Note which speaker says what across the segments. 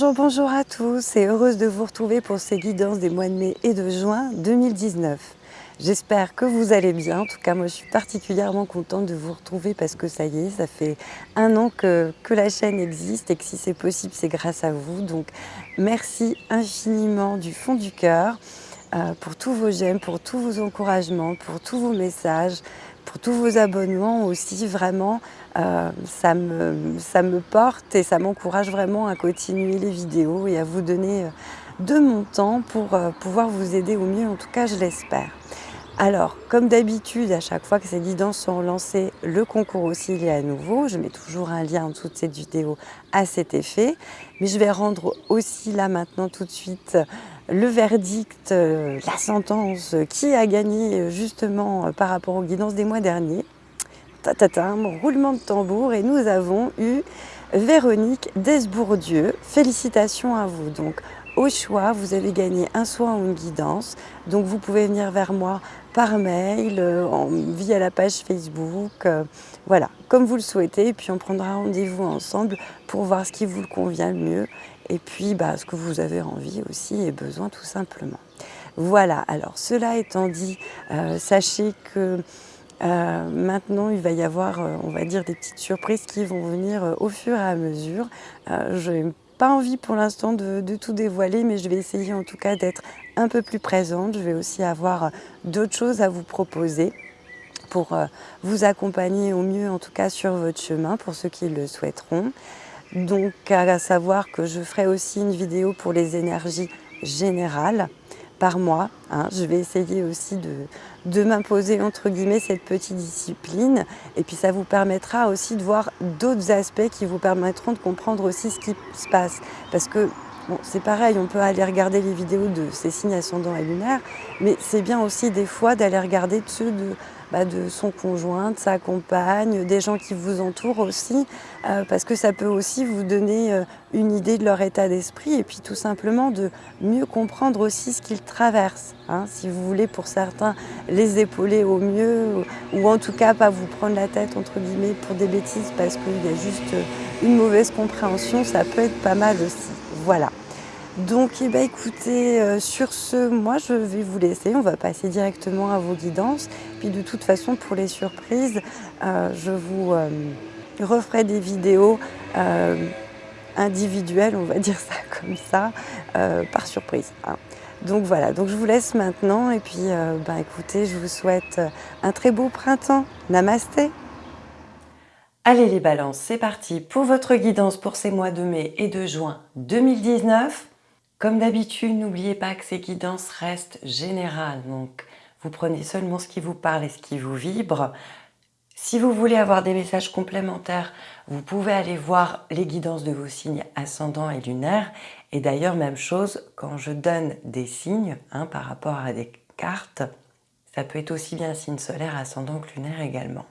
Speaker 1: Bonjour, bonjour à tous et heureuse de vous retrouver pour ces guidances des mois de mai et de juin 2019. J'espère que vous allez bien. En tout cas, moi, je suis particulièrement contente de vous retrouver parce que ça y est, ça fait un an que, la chaîne existe et que si c'est possible, c'est grâce à vous. Donc, merci infiniment du fond du cœur euh, pour tous vos j'aime, pour tous vos encouragements, pour tous vos messages, pour tous vos abonnements aussi. Vraiment, euh, ça, me, ça me porte et ça m'encourage vraiment à continuer les vidéos et à vous donner euh, de mon temps pour pouvoir vous aider au mieux. En tout cas, je l'espère. Alors, comme d'habitude, à chaque fois que ces guidances sont lancées, le concours aussi est à nouveau. Je mets toujours un lien en dessous de cette vidéo à cet effet. Mais je vais rendre aussi là maintenant tout de suite le verdict, euh, la sentence, qui a gagné euh, justement euh, par rapport aux guidances des mois derniers. Tatata, roulement de tambour et nous avons eu Véronique Desbourdieu. Félicitations à vous. Donc, au choix, vous avez gagné un soin ou une guidance. Donc vous pouvez venir vers moi par mail, euh, via la page Facebook, euh, voilà, comme vous le souhaitez. Et puis on prendra rendez-vous ensemble pour voir ce qui vous convient le mieux. Et puis bah, ce que vous avez envie aussi et besoin tout simplement. Voilà, alors cela étant dit, euh, sachez que maintenant, il va y avoir, on va dire, des petites surprises qui vont venir au fur et à mesure. je pas envie pour l'instant de, tout dévoiler, mais je vais essayer en tout cas d'être un peu plus présente. Je vais aussi avoir euh, d'autres choses à vous proposer pour euh, vous accompagner au mieux, en tout cas sur votre chemin, pour ceux qui le souhaiteront. Donc, à savoir que je ferai aussi une vidéo pour les énergies générales par mois. Hein. Je vais essayer aussi de, de m'imposer entre guillemets cette petite discipline et puis ça vous permettra aussi de voir d'autres aspects qui vous permettront de comprendre aussi ce qui se passe parce que bon, c'est pareil, on peut aller regarder les vidéos de ces signes ascendants et lunaires mais c'est bien aussi des fois d'aller regarder ceux de bah, de son conjoint, de sa compagne, des gens qui vous entourent aussi, euh, parce que ça peut aussi vous donner euh, une idée de leur état d'esprit et puis tout simplement de mieux comprendre aussi ce qu'ils traversent. Hein. si vous voulez pour certains les épauler au mieux ou, en tout cas pas vous prendre la tête entre guillemets pour des bêtises parce qu'il y a juste une mauvaise compréhension, ça peut être pas mal aussi. Voilà. Donc, eh ben, écoutez, euh, sur ce, moi, je vais vous laisser. On va passer directement à vos guidances. Puis, de toute façon, pour les surprises, euh, je vous euh, referai des vidéos individuelles, on va dire ça comme ça, par surprise. Hein. Donc, voilà. Donc, je vous laisse maintenant. Et puis, ben, écoutez, je vous souhaite un très beau printemps. Namasté Allez les balances, c'est parti pour votre guidance pour ces mois de mai et de juin 2019. Comme d'habitude, n'oubliez pas que ces guidances restent générales, donc vous prenez seulement ce qui vous parle et ce qui vous vibre. Si vous voulez avoir des messages complémentaires, vous pouvez aller voir les guidances de vos signes ascendants et lunaires. Et d'ailleurs, même chose, quand je donne des signes hein, par rapport à des cartes, ça peut être aussi bien signe solaire, ascendant que lunaire également.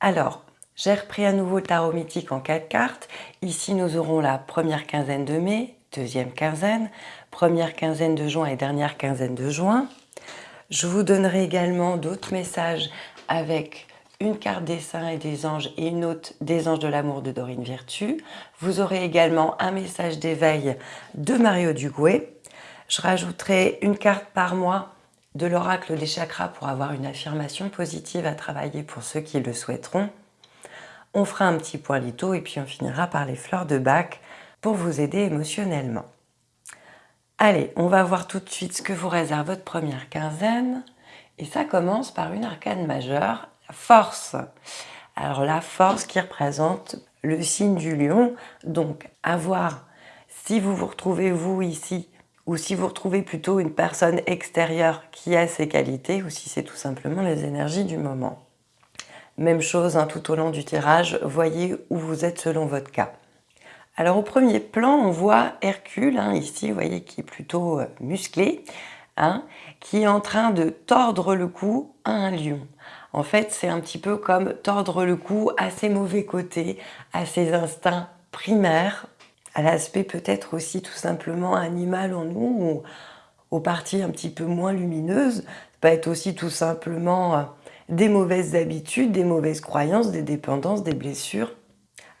Speaker 1: Alors, j'ai repris à nouveau le tarot mythique en quatre cartes. Ici, nous aurons la première quinzaine de mai, deuxième quinzaine, première quinzaine de juin et dernière quinzaine de juin. Je vous donnerai également d'autres messages avec une carte des saints et des anges et une autre des anges de l'amour de Dorine Virtue. Vous aurez également un message d'éveil de Mario Duguay. Je rajouterai une carte par mois de l'oracle des chakras pour avoir une affirmation positive à travailler pour ceux qui le souhaiteront. On fera un petit point et puis on finira par les fleurs de bac pour vous aider émotionnellement. Allez, on va voir tout de suite ce que vous réserve votre première quinzaine. Et ça commence par une arcane majeure, la force. Alors la force qui représente le signe du lion. Donc à voir si vous vous retrouvez vous ici ou si vous retrouvez plutôt une personne extérieure qui a ces qualités ou si c'est tout simplement les énergies du moment. Même chose hein, tout au long du tirage, voyez où vous êtes selon votre cas. Alors au premier plan, on voit Hercule, hein, ici, vous voyez, qui est plutôt euh, musclé, hein, qui est en train de tordre le cou à un lion. En fait, c'est un petit peu comme tordre le cou à ses mauvais côtés, à ses instincts primaires, à l'aspect peut-être aussi tout simplement animal en nous, ou aux parties un petit peu moins lumineuses. Ça peut être aussi tout simplement euh, des mauvaises habitudes, des mauvaises croyances, des dépendances, des blessures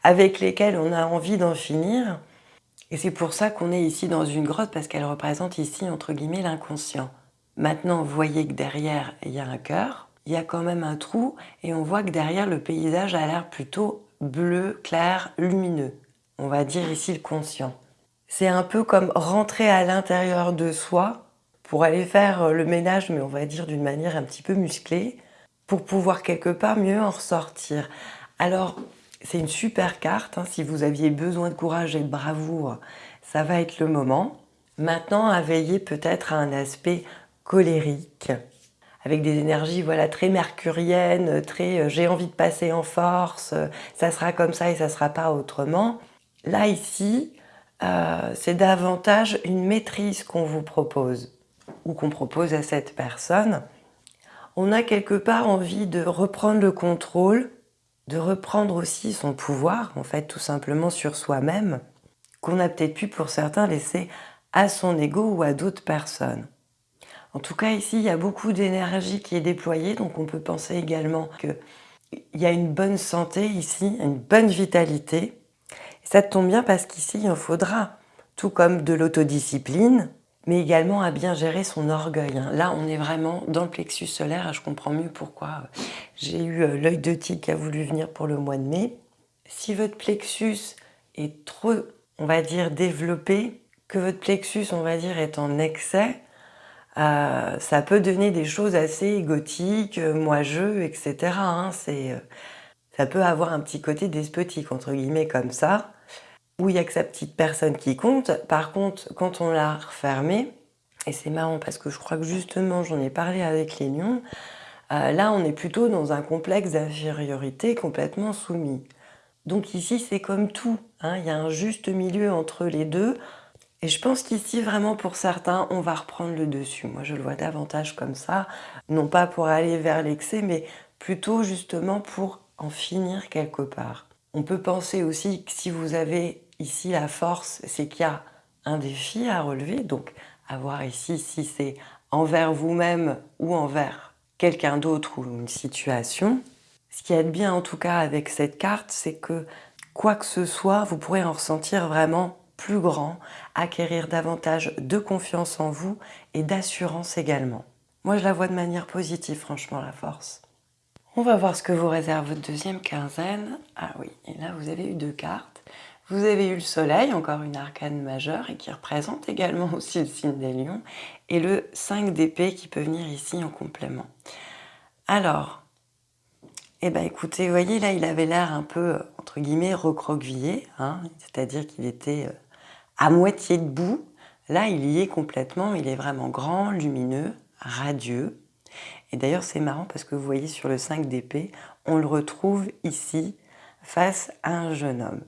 Speaker 1: avec lesquels on a envie d'en finir. Et c'est pour ça qu'on est ici dans une grotte, parce qu'elle représente ici, entre guillemets, l'inconscient. Maintenant, vous voyez que derrière, il y a un cœur, il y a quand même un trou, et on voit que derrière, le paysage a l'air plutôt bleu, clair, lumineux. On va dire ici le conscient. C'est un peu comme rentrer à l'intérieur de soi pour aller faire le ménage, mais on va dire d'une manière un petit peu musclée, pour pouvoir quelque part mieux en ressortir. Alors, c'est une super carte. Hein. Si vous aviez besoin de courage et de bravoure, ça va être le moment. Maintenant, à veiller peut-être à un aspect colérique, avec des énergies voilà très mercuriennes, très euh, j'ai envie de passer en force, euh, ça sera comme ça et ça sera pas autrement. Là, ici, euh, c'est davantage une maîtrise qu'on vous propose ou qu'on propose à cette personne. On a quelque part envie de reprendre le contrôle de reprendre aussi son pouvoir, en fait, tout simplement sur soi-même, qu'on a peut-être pu pour certains laisser à son ego ou à d'autres personnes. En tout cas, ici, il y a beaucoup d'énergie qui est déployée, donc on peut penser également qu'il y a une bonne santé ici, une bonne vitalité. ça tombe bien parce qu'ici, il en faudra, tout comme de l'autodiscipline, mais également à bien gérer son orgueil. Hein. Là, on est vraiment dans le plexus solaire, je comprends mieux pourquoi euh, j'ai eu euh, l'œil de tigre qui a voulu venir pour le mois de mai. Si votre plexus est trop, on va dire, développé, que votre plexus, on va dire, est en excès, euh, ça peut donner des choses assez égotiques, moi-je, etc. Hein. ça peut avoir un petit côté despotique, entre guillemets, comme ça où il n'y a que sa petite personne qui compte. Par contre, quand on l'a refermé, et c'est marrant parce que je crois que justement j'en ai parlé avec les lions, euh, là on est plutôt dans un complexe d'infériorité complètement soumis. Donc ici c'est comme tout, hein. il y a un juste milieu entre les deux. Et je pense qu'ici vraiment pour certains on va reprendre le dessus. Moi je le vois davantage comme ça, non pas pour aller vers l'excès mais plutôt justement pour en finir quelque part. On peut penser aussi que si vous avez Ici, la force, c'est qu'il y a un défi à relever, donc à voir ici si c'est envers vous-même ou envers quelqu'un d'autre ou une situation. Ce qui est bien en tout cas avec cette carte, c'est que quoi que ce soit, vous pourrez en ressentir vraiment plus grand, acquérir davantage de confiance en vous et d'assurance également. Moi, je la vois de manière positive, franchement, la force. On va voir ce que vous réserve votre deuxième quinzaine. Ah oui, et là, vous avez eu deux cartes. Vous avez eu le soleil, encore une arcane majeure, et qui représente également aussi le signe des lions, et le 5 d'épée qui peut venir ici en complément. Alors, eh ben écoutez, vous voyez là, il avait l'air un peu, entre guillemets, recroquevillé, hein, c'est-à-dire qu'il était euh, à moitié debout. Là, il y est complètement, il est vraiment grand, lumineux, radieux. Et d'ailleurs, c'est marrant parce que vous voyez sur le 5 d'épée, on le retrouve ici face à un jeune homme.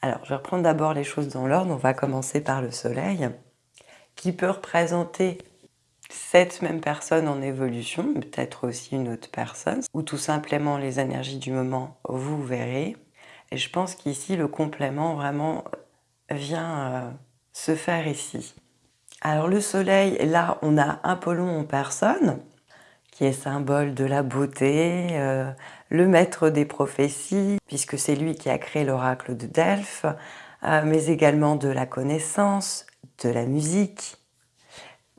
Speaker 1: Alors, je vais reprendre d'abord les choses dans l'ordre. On va commencer par le soleil, qui peut représenter cette même personne en évolution, peut-être aussi une autre personne, ou tout simplement les énergies du moment, vous verrez. Et je pense qu'ici, le complément vraiment vient euh, se faire ici. Alors le soleil, là, on a Apollon en personne, qui est symbole de la beauté, euh, le maître des prophéties, puisque c'est lui qui a créé l'oracle de Delphes, euh, mais également de la connaissance, de la musique.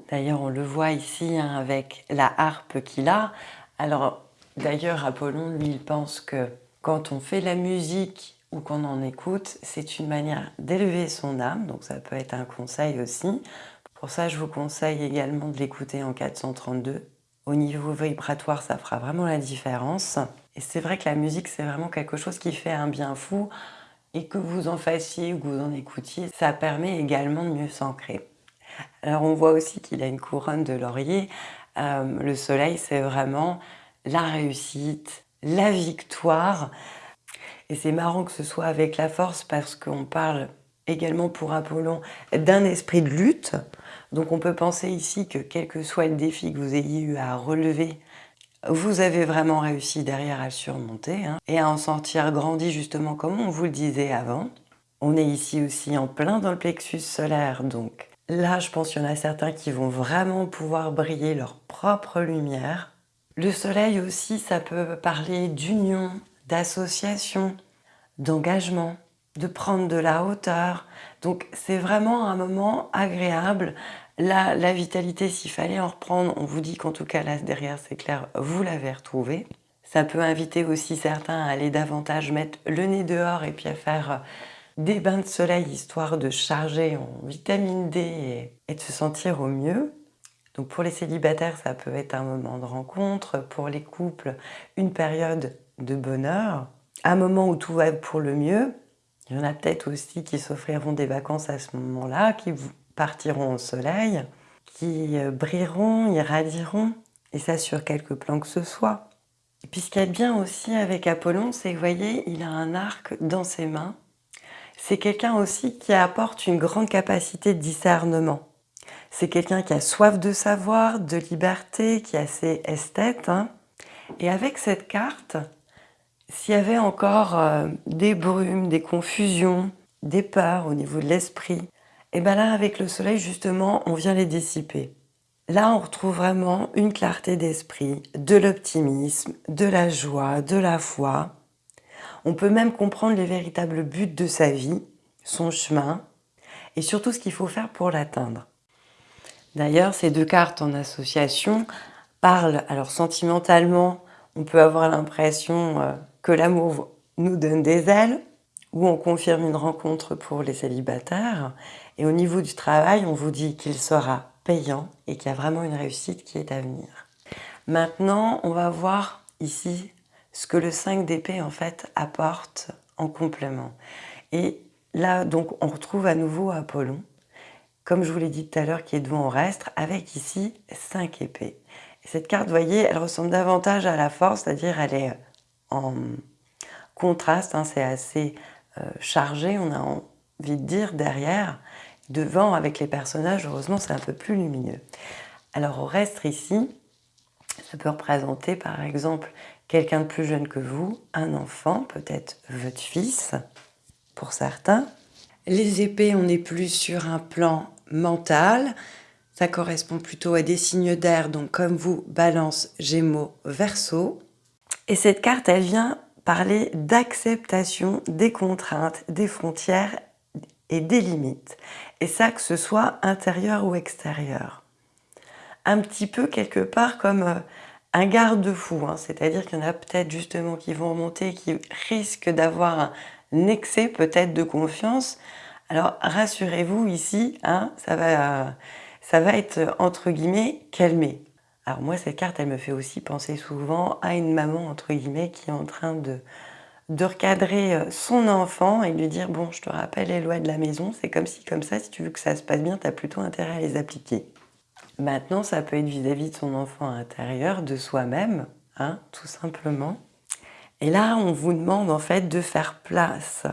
Speaker 1: D'ailleurs, on le voit ici hein, avec la harpe qu'il a. Alors, d'ailleurs, Apollon, lui, il pense que quand on fait la musique ou qu'on en écoute, c'est une manière d'élever son âme, donc ça peut être un conseil aussi. Pour ça, je vous conseille également de l'écouter en 432. Au niveau vibratoire, ça fera vraiment la différence. Et c'est vrai que la musique, c'est vraiment quelque chose qui fait un bien fou. Et que vous en fassiez ou que vous en écoutiez, ça permet également de mieux s'ancrer. Alors on voit aussi qu'il a une couronne de laurier. Euh, le soleil, c'est vraiment la réussite, la victoire. Et c'est marrant que ce soit avec la force parce qu'on parle également pour Apollon d'un esprit de lutte. Donc on peut penser ici que quel que soit le défi que vous ayez eu à relever vous avez vraiment réussi derrière à le surmonter hein, et à en sortir grandi justement comme on vous le disait avant. On est ici aussi en plein dans le plexus solaire, donc là je pense qu'il y en a certains qui vont vraiment pouvoir briller leur propre lumière. Le soleil aussi, ça peut parler d'union, d'association, d'engagement, de prendre de la hauteur. Donc c'est vraiment un moment agréable. La, la vitalité, s'il fallait en reprendre, on vous dit qu'en tout cas là derrière c'est clair, vous l'avez retrouvé. Ça peut inviter aussi certains à aller davantage mettre le nez dehors et puis à faire des bains de soleil histoire de charger en vitamine D et, de se sentir au mieux. Donc pour les célibataires, ça peut être un moment de rencontre. Pour les couples, une période de bonheur. Un moment où tout va pour le mieux. Il y en a peut-être aussi qui s'offriront des vacances à ce moment-là, qui partiront au soleil, qui euh, brilleront, irradieront, et ça sur quelques plans que ce soit. Et puis ce qu'il y a de bien aussi avec Apollon, c'est que vous voyez, il a un arc dans ses mains. C'est quelqu'un aussi qui apporte une grande capacité de discernement. C'est quelqu'un qui a soif de savoir, de liberté, qui est assez esthète. Hein. Et avec cette carte, s'il y avait encore euh, des brumes, des confusions, des peurs au niveau de l'esprit, et bien là, avec le soleil, justement, on vient les dissiper. Là, on retrouve vraiment une clarté d'esprit, de l'optimisme, de la joie, de la foi. On peut même comprendre les véritables buts de sa vie, son chemin, et surtout ce qu'il faut faire pour l'atteindre. D'ailleurs, ces deux cartes en association parlent, alors sentimentalement, on peut avoir l'impression euh, que l'amour nous donne des ailes, ou on confirme une rencontre pour les célibataires. Et au niveau du travail, on vous dit qu'il sera payant et qu'il y a vraiment une réussite qui est à venir. Maintenant, on va voir ici ce que le 5 d'épée en fait apporte en complément. Et là, donc, on retrouve à nouveau Apollon, comme je vous l'ai dit tout à l'heure, qui est devant au reste, avec ici 5 épées. Et cette carte, vous voyez, elle ressemble davantage à la force, c'est-à-dire elle est en contraste, hein, c'est assez euh, chargé, on a envie de dire, derrière. Devant, avec les personnages, heureusement, c'est un peu plus lumineux. Alors au reste ici, ça peut représenter par exemple quelqu'un de plus jeune que vous, un enfant, peut-être votre fils, pour certains. Les épées, on est plus sur un plan mental, ça correspond plutôt à des signes d'air, donc comme vous, balance, gémeaux, verso. Et cette carte, elle vient parler d'acceptation des contraintes, des frontières et des limites. Et ça, que ce soit intérieur ou extérieur. Un petit peu quelque part comme euh, un garde-fou, hein. c'est-à-dire qu'il y en a peut-être justement qui vont remonter, qui risquent d'avoir un excès peut-être de confiance. Alors rassurez-vous ici, hein, ça, va, ça va être entre guillemets calmé. Alors moi, cette carte, elle me fait aussi penser souvent à une maman, entre guillemets, qui est en train de, de recadrer euh, son enfant et lui dire « bon, je te rappelle les lois de la maison, c'est comme si, comme ça, si tu veux que ça se passe bien, tu as plutôt intérêt à les appliquer ». Maintenant, ça peut être vis-à-vis de son enfant intérieur, de soi-même, hein, tout simplement. Et là, on vous demande en fait de faire place,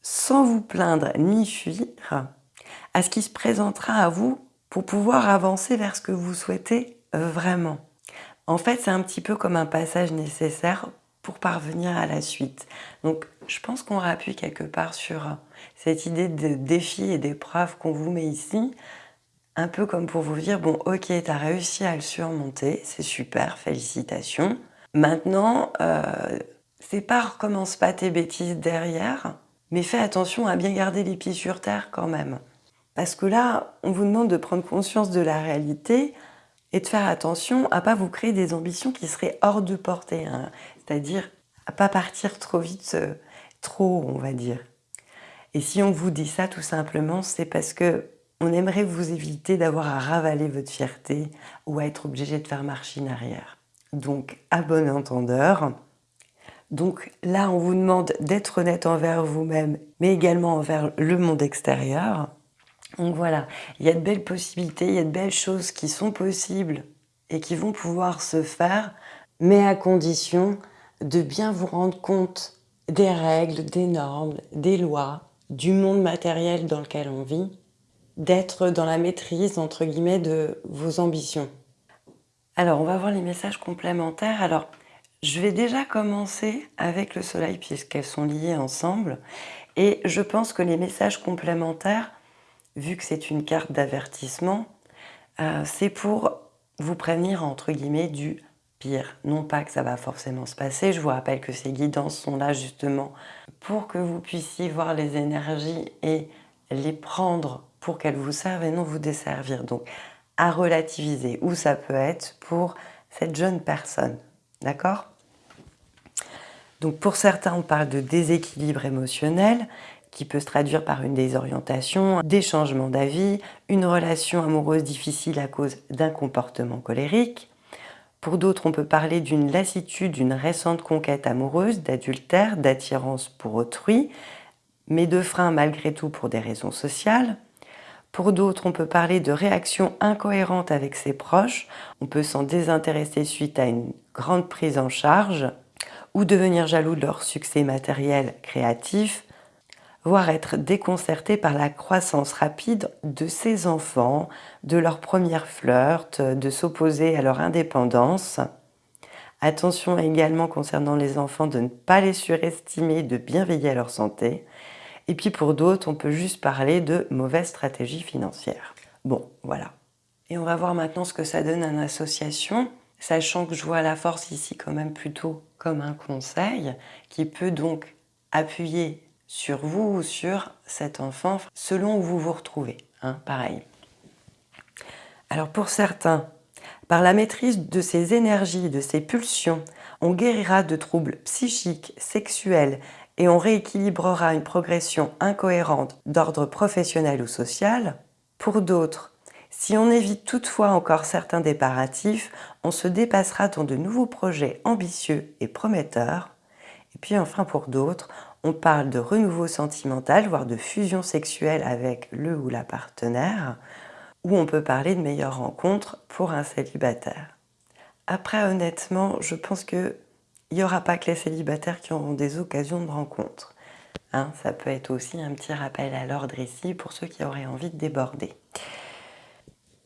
Speaker 1: sans vous plaindre ni fuir, à ce qui se présentera à vous pour pouvoir avancer vers ce que vous souhaitez vraiment. En fait, c'est un petit peu comme un passage nécessaire pour parvenir à la suite. Donc, je pense qu'on appuie quelque part sur cette idée de défi et d'épreuve qu'on vous met ici, un peu comme pour vous dire, bon, ok, tu as réussi à le surmonter, c'est super, félicitations. Maintenant, euh, c'est pas recommence pas tes bêtises derrière, mais fais attention à bien garder les pieds sur terre quand même. Parce que là, on vous demande de prendre conscience de la réalité, et de faire attention à pas vous créer des ambitions qui seraient hors de portée, hein. C'est-à-dire à pas partir trop vite, euh, trop on va dire. Et si on vous dit ça tout simplement, c'est parce que on aimerait vous éviter d'avoir à ravaler votre fierté ou à être obligé de faire marche arrière. Donc, à bon entendeur, donc là, on vous demande d'être honnête envers vous-même, mais également envers le monde extérieur. Donc voilà, il y a de belles possibilités, il y a de belles choses qui sont possibles et qui vont pouvoir se faire, mais à condition de bien vous rendre compte des règles, des normes, des lois, du monde matériel dans lequel on vit, d'être dans la maîtrise, entre guillemets, de vos ambitions. Alors, on va voir les messages complémentaires. Alors, je vais déjà commencer avec le soleil puisqu'elles sont liées ensemble. Et je pense que les messages complémentaires vu que c'est une carte d'avertissement, euh, c'est pour vous prévenir, entre guillemets, du pire. Non pas que ça va forcément se passer, je vous rappelle que ces guidances sont là justement pour que vous puissiez voir les énergies et les prendre pour qu'elles vous servent et non vous desservir. Donc à relativiser où ça peut être pour cette jeune personne. D'accord? Donc pour certains, on parle de déséquilibre émotionnel qui peut se traduire par une désorientation, des changements d'avis, une relation amoureuse difficile à cause d'un comportement colérique. Pour d'autres, on peut parler d'une lassitude, d'une récente conquête amoureuse, d'adultère, d'attirance pour autrui, mais de frein malgré tout pour des raisons sociales. Pour d'autres, on peut parler de réactions incohérentes avec ses proches. On peut s'en désintéresser suite à une grande prise en charge ou devenir jaloux de leur succès matériel créatif, voire être déconcerté par la croissance rapide de ses enfants, de leur première flirt, de s'opposer à leur indépendance. Attention également concernant les enfants de ne pas les surestimer, de bien veiller à leur santé. Et puis pour d'autres, on peut juste parler de mauvaise stratégie financière. Bon, voilà. Et on va voir maintenant ce que ça donne en association, sachant que je vois la force ici quand même plutôt comme un conseil qui peut donc appuyer sur vous ou sur cet enfant selon où vous vous retrouvez. Hein, pareil. Alors pour certains, par la maîtrise de ces énergies, de ces pulsions, on guérira de troubles psychiques, sexuels et on rééquilibrera une progression incohérente d'ordre professionnel ou social. Pour d'autres, si on évite toutefois encore certains déparatifs, on se dépassera dans de nouveaux projets ambitieux et prometteurs. Et puis enfin pour d'autres, on parle de renouveau sentimental, voire de fusion sexuelle avec le ou la partenaire, ou on peut parler de meilleures rencontres pour un célibataire. Après, honnêtement, je pense que il n'y aura pas que les célibataires qui auront des occasions de rencontre. Hein, ça peut être aussi un petit rappel à l'ordre ici pour ceux qui auraient envie de déborder.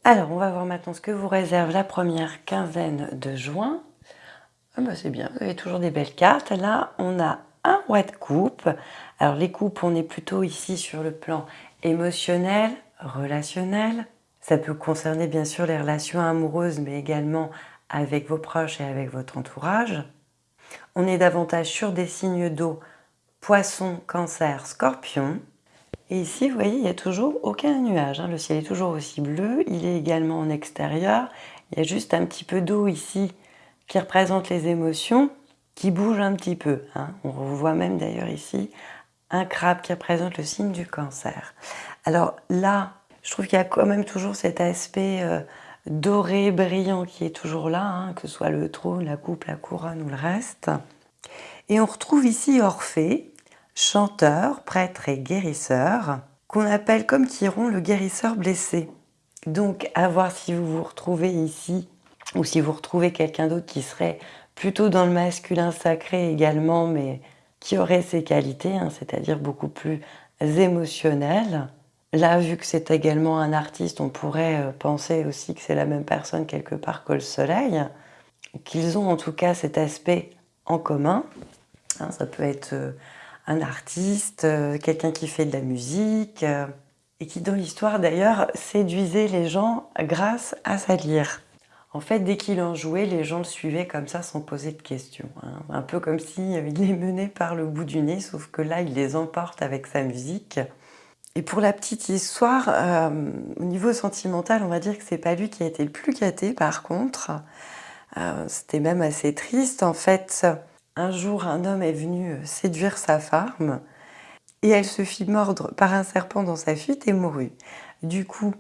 Speaker 1: Alors, on va voir maintenant ce que vous réserve la première quinzaine de juin. Ah bah c'est bien, vous avez toujours des belles cartes. Là, on a un roi de coupe. Alors, les coupes, on est plutôt ici sur le plan émotionnel, relationnel. Ça peut concerner bien sûr les relations amoureuses, mais également avec vos proches et avec votre entourage. On est davantage sur des signes d'eau, poisson, cancer, scorpion. Et ici, vous voyez, il n'y a toujours aucun nuage. Hein. Le ciel est toujours aussi bleu. Il est également en extérieur. Il y a juste un petit peu d'eau ici qui représente les émotions, qui bouge un petit peu. Hein. On voit même d'ailleurs ici un crabe qui représente le signe du cancer. Alors là, je trouve qu'il y a quand même toujours cet aspect euh, doré, brillant qui est toujours là, hein, que ce soit le trône, la coupe, la couronne ou le reste. Et on retrouve ici Orphée, chanteur, prêtre et guérisseur, qu'on appelle comme Chiron le guérisseur blessé. Donc à voir si vous vous retrouvez ici, ou si vous retrouvez quelqu'un d'autre qui serait plutôt dans le masculin sacré également, mais qui aurait ses qualités, hein, c'est-à-dire beaucoup plus émotionnel. Là, vu que c'est également un artiste, on pourrait euh, penser aussi que c'est la même personne quelque part que le soleil, qu'ils ont en tout cas cet aspect en commun. Hein, ça peut être euh, un artiste, euh, quelqu'un qui fait de la musique, et qui dans l'histoire d'ailleurs séduisait les gens grâce à sa lyre. En fait, dès qu'il en jouait, les gens le suivaient comme ça sans poser de questions. Hein. Un peu comme s'il les menait par le bout du nez, sauf que là, il les emporte avec sa musique. Et pour la petite histoire, euh, au niveau sentimental, on va dire que c'est pas lui qui a été le plus gâté par contre. Euh, c'était même assez triste. En fait, un jour, un homme est venu séduire sa femme et elle se fit mordre par un serpent dans sa fuite et mourut. Du coup,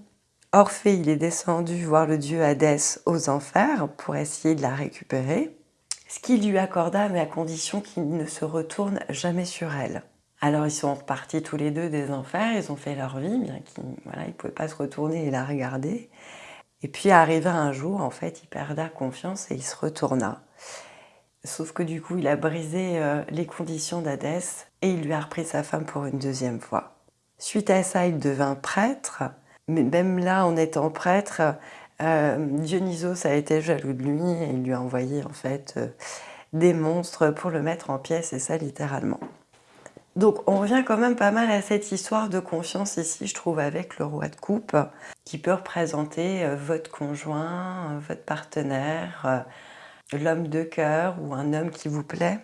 Speaker 1: Orphée, il est descendu voir le dieu Hadès aux enfers pour essayer de la récupérer, ce qu'il lui accorda, mais à condition qu'il ne se retourne jamais sur elle. Alors ils sont repartis tous les deux des enfers, ils ont fait leur vie, bien qu'ils voilà, ne pouvaient pas se retourner et la regarder. Et puis arrivé un jour, en fait, il perda confiance et il se retourna. Sauf que du coup, il a brisé euh, les conditions d'Hadès et il lui a repris sa femme pour une deuxième fois. Suite à ça, il devint prêtre, mais même là, en étant prêtre, euh, Dionysos a été jaloux de lui et il lui a envoyé en fait euh, des monstres pour le mettre en pièces, et ça littéralement. Donc on revient quand même pas mal à cette histoire de confiance ici, je trouve, avec le roi de coupe, qui peut représenter euh, votre conjoint, votre partenaire, l'homme de cœur ou un homme qui vous plaît,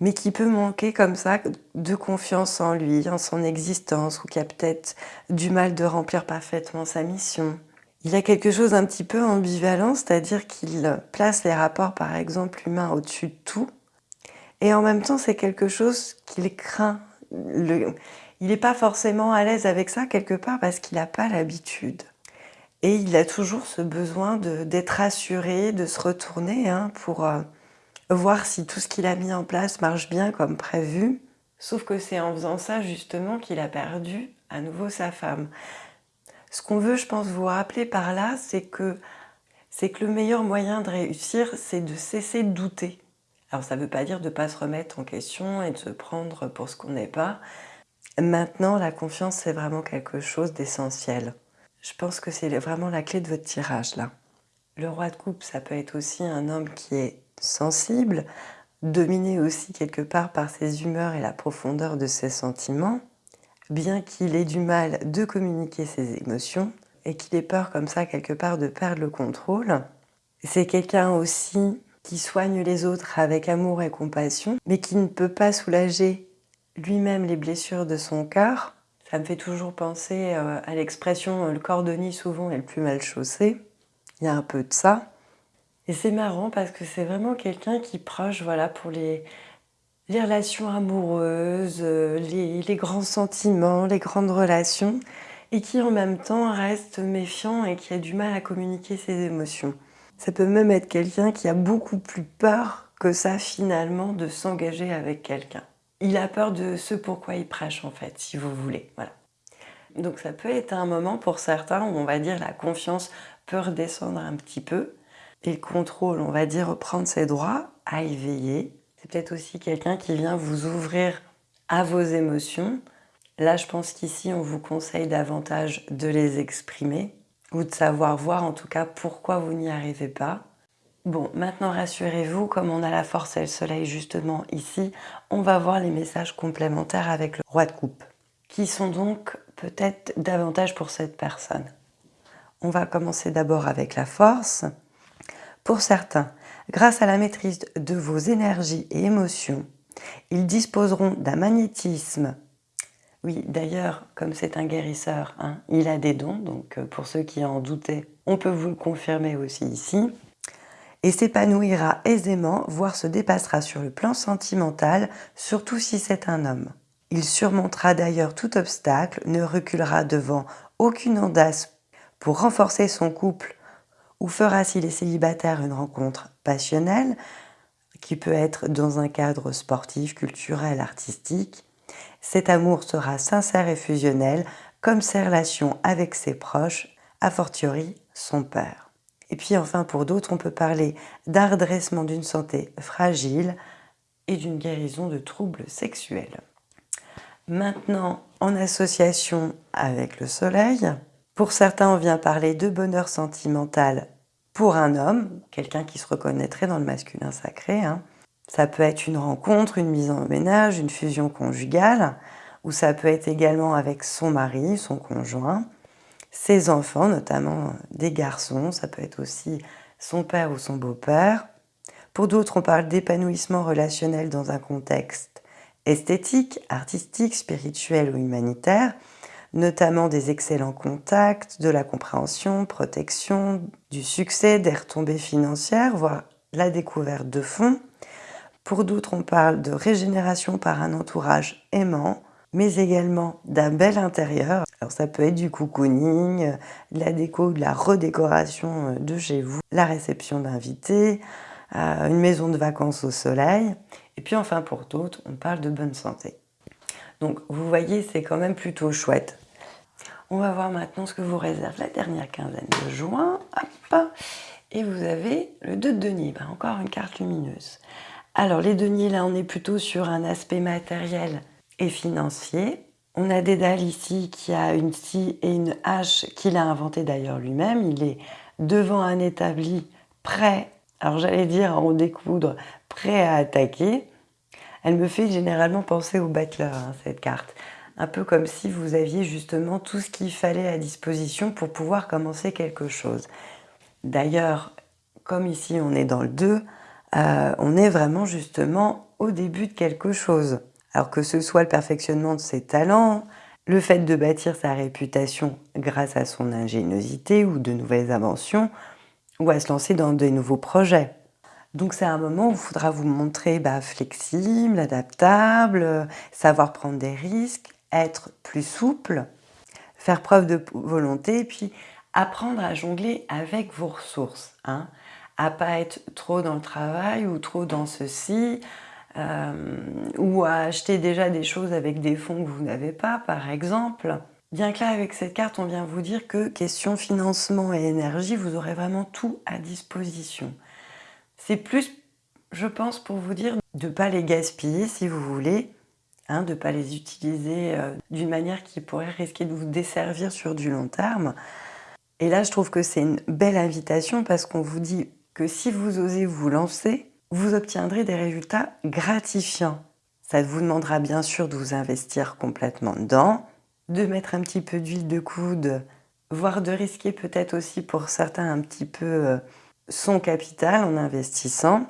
Speaker 1: mais qui peut manquer comme ça de confiance en lui, en son existence, ou qui a peut-être du mal de remplir parfaitement sa mission. Il a quelque chose un petit peu ambivalent, c'est-à-dire qu'il place les rapports, par exemple, humains au-dessus de tout, et en même temps, c'est quelque chose qu'il craint. il n'est pas forcément à l'aise avec ça, quelque part, parce qu'il n'a pas l'habitude. Et il a toujours ce besoin d'être rassuré, de se retourner hein, pour euh, voir si tout ce qu'il a mis en place marche bien comme prévu. Sauf que c'est en faisant ça justement qu'il a perdu à nouveau sa femme. Ce qu'on veut, je pense, vous rappeler par là, c'est que, c'est que le meilleur moyen de réussir, c'est de cesser de douter. Alors ça ne veut pas dire de ne pas se remettre en question et de se prendre pour ce qu'on n'est pas. Maintenant, la confiance, c'est vraiment quelque chose d'essentiel. Je pense que c'est vraiment la clé de votre tirage là. Le roi de coupe, ça peut être aussi un homme qui est sensible, dominé aussi quelque part par ses humeurs et la profondeur de ses sentiments, bien qu'il ait du mal de communiquer ses émotions et qu'il ait peur comme ça quelque part de perdre le contrôle. C'est quelqu'un aussi qui soigne les autres avec amour et compassion, mais qui ne peut pas soulager lui-même les blessures de son cœur ça me fait toujours penser euh, à l'expression euh, « le cordonnier souvent est le plus mal chaussé ». Il y a un peu de ça. Et c'est marrant parce que c'est vraiment quelqu'un qui proche voilà, pour les, relations amoureuses, euh, les, les, grands sentiments, les grandes relations, et qui en même temps reste méfiant et qui a du mal à communiquer ses émotions. Ça peut même être quelqu'un qui a beaucoup plus peur que ça finalement de s'engager avec quelqu'un il a peur de ce pourquoi il prêche en fait, si vous voulez. Voilà. Donc ça peut être un moment pour certains où on va dire la confiance peut redescendre un petit peu et le contrôle, on va dire reprendre ses droits à éveiller. C'est peut-être aussi quelqu'un qui vient vous ouvrir à vos émotions. Là, je pense qu'ici, on vous conseille davantage de les exprimer ou de savoir voir en tout cas pourquoi vous n'y arrivez pas Bon, maintenant rassurez-vous, comme on a la force et le soleil justement ici, on va voir les messages complémentaires avec le roi de coupe, qui sont donc peut-être davantage pour cette personne. On va commencer d'abord avec la force. Pour certains, grâce à la maîtrise de vos énergies et émotions, ils disposeront d'un magnétisme. Oui, d'ailleurs, comme c'est un guérisseur, hein, il a des dons, donc euh, pour ceux qui en doutaient, on peut vous le confirmer aussi ici et s'épanouira aisément, voire se dépassera sur le plan sentimental, surtout si c'est un homme. Il surmontera d'ailleurs tout obstacle, ne reculera devant aucune audace pour renforcer son couple ou fera s'il est célibataire une rencontre passionnelle, qui peut être dans un cadre sportif, culturel, artistique? Cet amour sera sincère et fusionnel, comme ses relations avec ses proches, a fortiori son père. Et puis enfin, pour d'autres, on peut parler d'un redressement d'une santé fragile et d'une guérison de troubles sexuels. Maintenant, en association avec le soleil, pour certains, on vient parler de bonheur sentimental pour un homme, quelqu'un qui se reconnaîtrait dans le masculin sacré. Hein. Ça peut être une rencontre, une mise en ménage, une fusion conjugale, ou ça peut être également avec son mari, son conjoint ses enfants, notamment des garçons, ça peut être aussi son père ou son beau-père. Pour d'autres, on parle d'épanouissement relationnel dans un contexte esthétique, artistique, spirituel ou humanitaire, notamment des excellents contacts, de la compréhension, protection, du succès, des retombées financières, voire la découverte de fonds. Pour d'autres, on parle de régénération par un entourage aimant, mais également d'un bel intérieur. Alors ça peut être du cocooning, de la déco, de la redécoration euh, de chez vous, la réception d'invités, euh, une maison de vacances au soleil. Et puis enfin pour d'autres, on parle de bonne santé. Donc vous voyez, c'est quand même plutôt chouette. On va voir maintenant ce que vous réserve la dernière quinzaine de juin. Hop. Et vous avez le 2 de denier, ben, encore une carte lumineuse. Alors les deniers, là on est plutôt sur un aspect matériel et financier. On a Dédale ici qui a une scie et une hache qu'il a inventé d'ailleurs lui-même. Il est devant un établi prêt, alors j'allais dire en découdre, prêt à attaquer. Elle me fait généralement penser au battleur, hein, cette carte. Un peu comme si vous aviez justement tout ce qu'il fallait à disposition pour pouvoir commencer quelque chose. D'ailleurs, comme ici on est dans le 2, euh, on est vraiment justement au début de quelque chose. Alors que ce soit le perfectionnement de ses talents, le fait de bâtir sa réputation grâce à son ingéniosité ou de nouvelles inventions, ou à se lancer dans de nouveaux projets. Donc c'est un moment où il faudra vous montrer bah, flexible, adaptable, savoir prendre des risques, être plus souple, faire preuve de volonté, puis apprendre à jongler avec vos ressources. Hein, à pas être trop dans le travail ou trop dans ceci, euh, ou à acheter déjà des choses avec des fonds que vous n'avez pas, par exemple. Bien que là, avec cette carte, on vient vous dire que question financement et énergie, vous aurez vraiment tout à disposition. C'est plus, je pense, pour vous dire de ne pas les gaspiller si vous voulez, hein, de ne pas les utiliser euh, d'une manière qui pourrait risquer de vous desservir sur du long terme. Et là, je trouve que c'est une belle invitation parce qu'on vous dit que si vous osez vous lancer, vous obtiendrez des résultats gratifiants. Ça vous demandera bien sûr de vous investir complètement dedans, de mettre un petit peu d'huile de coude, voire de risquer peut-être aussi pour certains un petit peu euh, son capital en investissant.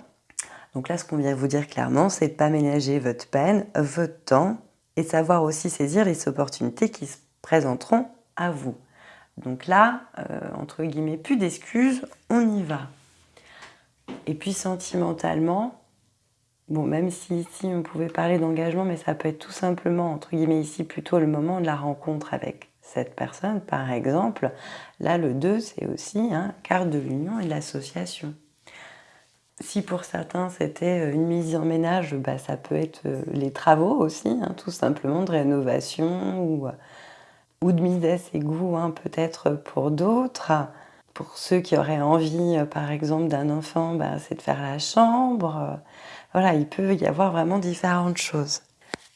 Speaker 1: Donc là, ce qu'on vient vous dire clairement, c'est de pas ménager votre peine, votre temps, et savoir aussi saisir les opportunités qui se présenteront à vous. Donc là, euh, entre guillemets, plus d'excuses, on y va. Et puis sentimentalement, bon, même si ici on pouvait parler d'engagement, mais ça peut être tout simplement, entre guillemets, ici plutôt le moment de la rencontre avec cette personne, par exemple. Là, le 2, c'est aussi hein, carte de l'union et de l'association. Si pour certains c'était euh, une mise en ménage, bah, ça peut être euh, les travaux aussi, hein, tout simplement de rénovation ou, ou de mise à ses goûts hein, peut-être pour d'autres. Pour ceux qui auraient envie, euh, par exemple, d'un enfant, bah, c'est de faire la chambre. Voilà, il peut y avoir vraiment différentes choses.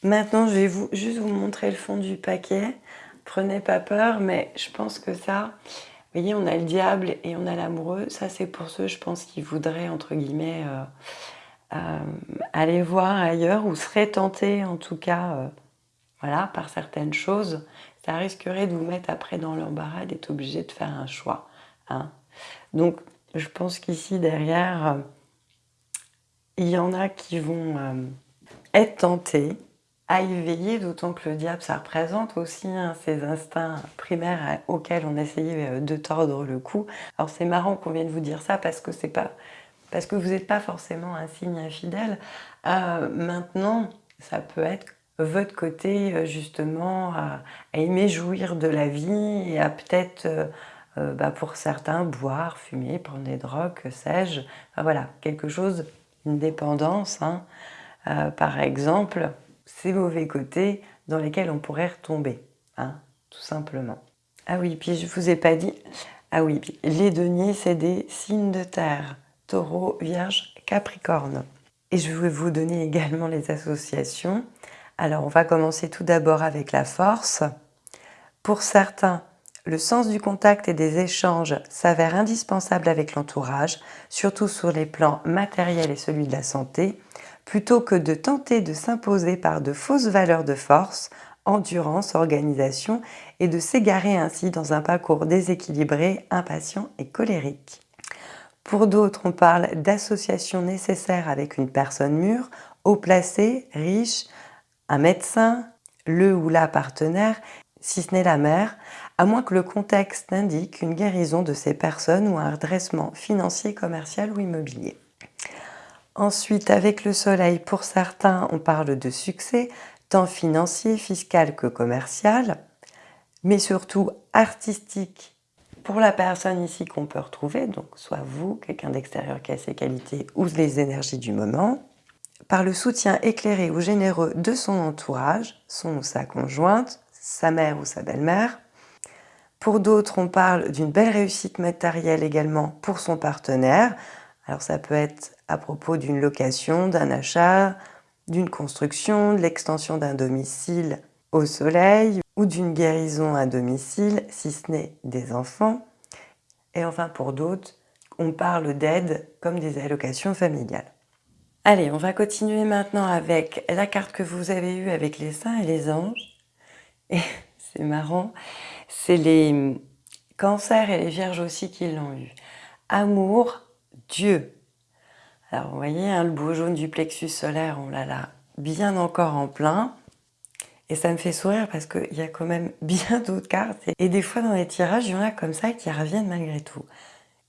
Speaker 1: Maintenant, je vais vous, juste vous montrer le fond du paquet. Prenez pas peur, mais je pense que ça, vous voyez, on a le diable et on a l'amoureux. Ça, c'est pour ceux, je pense, qui voudraient, entre guillemets, euh, euh, aller voir ailleurs ou seraient tentés, en tout cas, voilà, par certaines choses. Ça risquerait de vous mettre après dans l'embarras d'être obligé de faire un choix. Hein. Donc, je pense qu'ici, derrière, euh, il y en a qui vont euh, être tentés à y veiller, d'autant que le diable, ça représente aussi hein, ces instincts primaires auxquels on essayait euh, de tordre le cou. Alors c'est marrant qu'on vienne vous dire ça parce que c'est pas parce que vous n'êtes pas forcément un signe infidèle. maintenant, ça peut être votre côté justement à, aimer jouir de la vie et à peut-être euh, bah, pour certains, boire, fumer, prendre des drogues, que sais-je. voilà, quelque chose, une dépendance, hein. euh, par exemple, ces mauvais côtés dans lesquels on pourrait retomber, hein, tout simplement. Ah oui, puis je vous ai pas dit, ah oui, les deniers, c'est des signes de terre, taureau, vierge, capricorne. Et je vais vous donner également les associations. Alors, on va commencer tout d'abord avec la force. Pour certains, le sens du contact et des échanges s'avère indispensable avec l'entourage, surtout sur les plans matériels et celui de la santé, plutôt que de tenter de s'imposer par de fausses valeurs de force, endurance, organisation et de s'égarer ainsi dans un parcours déséquilibré, impatient et colérique. Pour d'autres, on parle d'associations nécessaires avec une personne mûre, haut placée, riche, un médecin, le ou la partenaire, si ce n'est la mère, à moins que le contexte indique une guérison de ces personnes ou un redressement financier, commercial ou immobilier. Ensuite, avec le soleil, pour certains, on parle de succès, tant financier, fiscal que commercial, mais surtout artistique pour la personne ici qu'on peut retrouver, donc soit vous, quelqu'un d'extérieur qui a ses qualités ou les énergies du moment, par le soutien éclairé ou généreux de son entourage, son ou sa conjointe, sa mère ou sa belle-mère, pour d'autres, on parle d'une belle réussite matérielle également pour son partenaire. Alors ça peut être à propos d'une location, d'un achat, d'une construction, de l'extension d'un domicile au soleil ou d'une guérison à domicile, si ce n'est des enfants. Et enfin pour d'autres, on parle d'aide comme des allocations familiales. Allez, on va continuer maintenant avec la carte que vous avez eue avec les saints et les anges. Et c'est marrant, c'est les cancers et les vierges aussi qui l'ont eu. Amour, Dieu. Alors vous voyez, hein, le beau jaune du plexus solaire, on l'a là bien encore en plein. Et ça me fait sourire parce qu'il y a quand même bien d'autres cartes. Et des fois dans les tirages, il y en a comme ça qui reviennent malgré tout.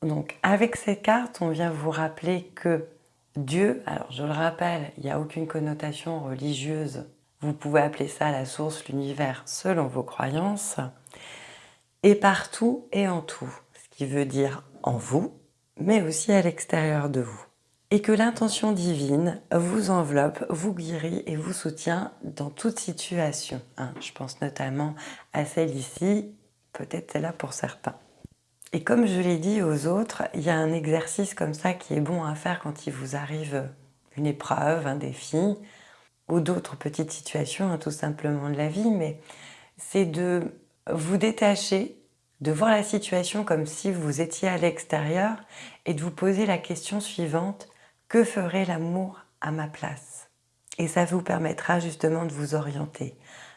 Speaker 1: Donc avec cette carte, on vient vous rappeler que Dieu, alors je le rappelle, il n'y a aucune connotation religieuse. Vous pouvez appeler ça la source, l'univers, selon vos croyances. Et partout et en tout. Ce qui veut dire en vous, mais aussi à l'extérieur de vous et que l'intention divine vous enveloppe, vous guérit et vous soutient dans toute situation. Hein. Je pense notamment à celle ici, peut-être celle-là pour certains. Et comme je l'ai dit aux autres, il y a un exercice comme ça qui est bon à faire quand il vous arrive une épreuve, un défi, ou d'autres petites situations, hein, tout simplement de la vie, mais c'est de vous détacher, de voir la situation comme si vous étiez à l'extérieur et de vous poser la question suivante, que ferait l'amour à ma place? Et ça vous permettra justement de vous orienter.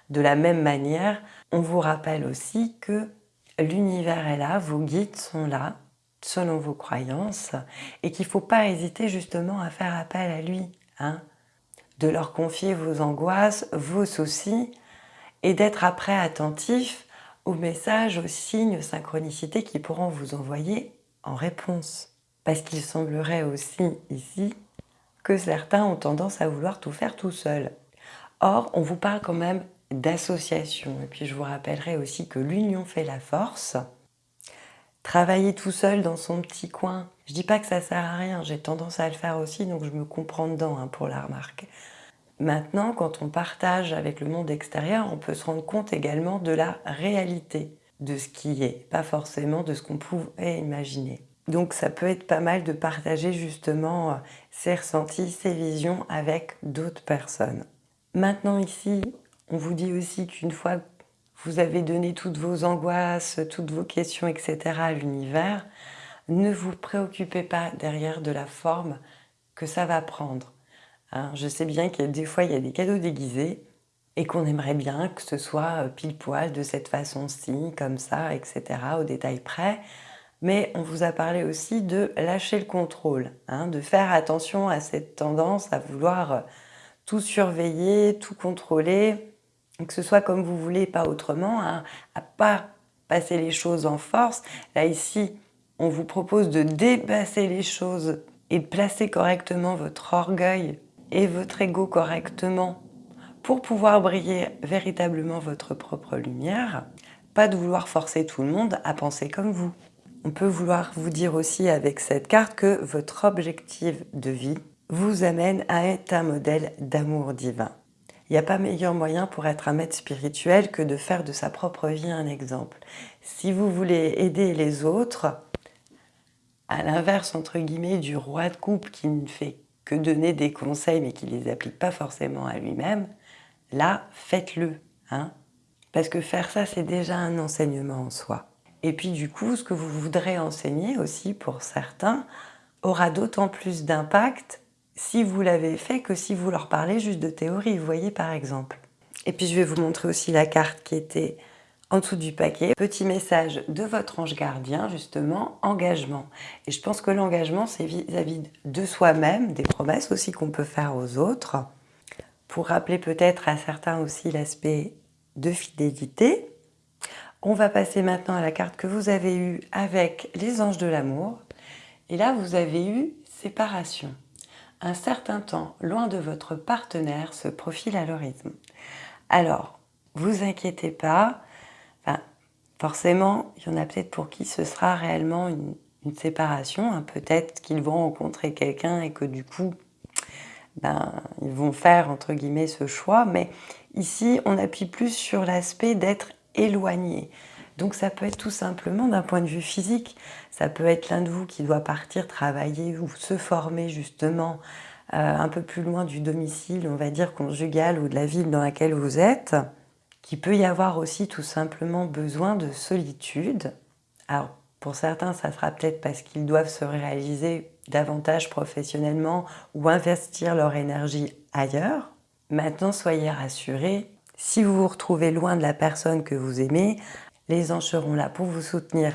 Speaker 1: De la même manière, on vous rappelle aussi que l'univers est là, vos guides sont là, selon vos croyances, et qu'il ne faut pas hésiter justement à faire appel à lui, hein de leur confier vos angoisses, vos soucis, et d'être après attentif aux messages, aux signes, synchronicités qui pourront vous envoyer en réponse. Parce qu'il semblerait aussi ici que certains ont tendance à vouloir tout faire tout seul. Or, on vous parle quand même d'association. Et puis je vous rappellerai aussi que l'union fait la force. Travailler tout seul dans son petit coin, je dis pas que ça sert à rien, j'ai tendance à le faire aussi, donc je me comprends dedans hein, pour la remarque. Maintenant, quand on partage avec le monde extérieur, on peut se rendre compte également de la réalité de ce qui est, pas forcément de ce qu'on pouvait imaginer. Donc ça peut être pas mal de partager justement euh, ses ressentis, ses visions avec d'autres personnes. Maintenant ici, on vous dit aussi qu'une fois que vous avez donné toutes vos angoisses, toutes vos questions, etc. à l'univers, ne vous préoccupez pas derrière de la forme que ça va prendre. Hein, je sais bien qu'il des fois, il y a des cadeaux déguisés et qu'on aimerait bien que ce soit euh, pile poil de cette façon-ci, comme ça, etc., au détail près mais on vous a parlé aussi de lâcher le contrôle, hein, de faire attention à cette tendance à vouloir euh, tout surveiller, tout contrôler, que ce soit comme vous voulez, pas autrement, hein, à pas passer les choses en force. Là ici, on vous propose de dépasser les choses et de placer correctement votre orgueil et votre ego correctement pour pouvoir briller véritablement votre propre lumière, pas de vouloir forcer tout le monde à penser comme vous. On peut vouloir vous dire aussi avec cette carte que votre objectif de vie vous amène à être un modèle d'amour divin. Il n'y a pas meilleur moyen pour être un maître spirituel que de faire de sa propre vie un exemple. Si vous voulez aider les autres, à l'inverse entre guillemets du roi de coupe qui ne fait que donner des conseils mais qui ne les applique pas forcément à lui-même, là, faites-le. Hein Parce que faire ça, c'est déjà un enseignement en soi. Et puis du coup, ce que vous voudrez enseigner aussi pour certains aura d'autant plus d'impact si vous l'avez fait que si vous leur parlez juste de théorie, vous voyez par exemple. Et puis je vais vous montrer aussi la carte qui était en dessous du paquet. Petit message de votre ange gardien, justement, engagement. Et je pense que l'engagement, c'est vis-à-vis de soi-même, des promesses aussi qu'on peut faire aux autres, pour rappeler peut-être à certains aussi l'aspect de fidélité, on va passer maintenant à la carte que vous avez eue avec les anges de l'amour. Et là, vous avez eu séparation. Un certain temps loin de votre partenaire se profile à l'horizon. Alors, vous inquiétez pas, forcément, il y en a peut-être pour qui ce sera réellement une, séparation. Hein. Peut-être qu'ils vont rencontrer quelqu'un et que du coup, ben, ils vont faire entre guillemets ce choix. Mais ici, on appuie plus sur l'aspect d'être éloigné. Donc ça peut être tout simplement d'un point de vue physique, ça peut être l'un de vous qui doit partir travailler ou se former justement euh, un peu plus loin du domicile, on va dire conjugal ou de la ville dans laquelle vous êtes, qui peut y avoir aussi tout simplement besoin de solitude. Alors pour certains, ça sera peut-être parce qu'ils doivent se réaliser davantage professionnellement ou investir leur énergie ailleurs. Maintenant, soyez rassurés, si vous vous retrouvez loin de la personne que vous aimez, les anges seront là pour vous soutenir